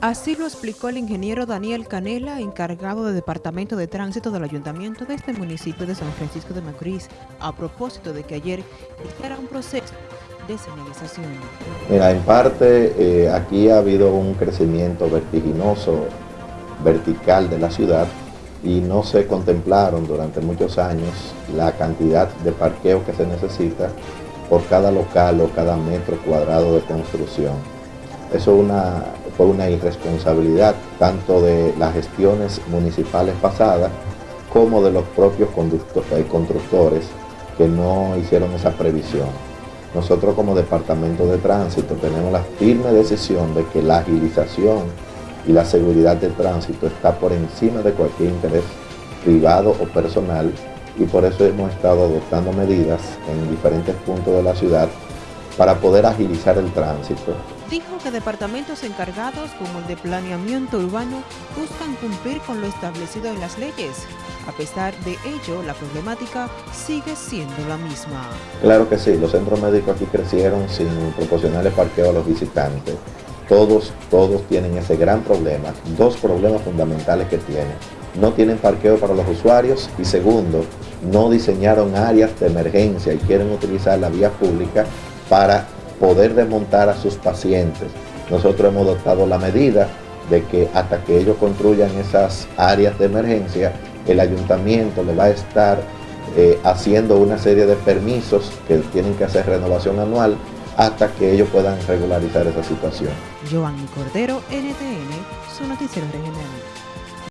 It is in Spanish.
Así lo explicó el ingeniero Daniel Canela, encargado de Departamento de Tránsito del Ayuntamiento de este municipio de San Francisco de Macorís, a propósito de que ayer era un proceso de señalización. Mira, en parte eh, aquí ha habido un crecimiento vertiginoso, vertical de la ciudad y no se contemplaron durante muchos años la cantidad de parqueo que se necesita por cada local o cada metro cuadrado de construcción. Eso fue una irresponsabilidad tanto de las gestiones municipales pasadas como de los propios eh, constructores que no hicieron esa previsión. Nosotros como Departamento de Tránsito tenemos la firme decisión de que la agilización y la seguridad del tránsito está por encima de cualquier interés privado o personal y por eso hemos estado adoptando medidas en diferentes puntos de la ciudad para poder agilizar el tránsito. Dijo que departamentos encargados como el de planeamiento urbano buscan cumplir con lo establecido en las leyes. A pesar de ello, la problemática sigue siendo la misma. Claro que sí, los centros médicos aquí crecieron sin proporcionarle parqueo a los visitantes. Todos, todos tienen ese gran problema, dos problemas fundamentales que tienen. No tienen parqueo para los usuarios y segundo, no diseñaron áreas de emergencia y quieren utilizar la vía pública para poder desmontar a sus pacientes. Nosotros hemos adoptado la medida de que hasta que ellos construyan esas áreas de emergencia, el ayuntamiento le va a estar eh, haciendo una serie de permisos que tienen que hacer renovación anual hasta que ellos puedan regularizar esa situación. Cordero, NTN, su noticiero regional.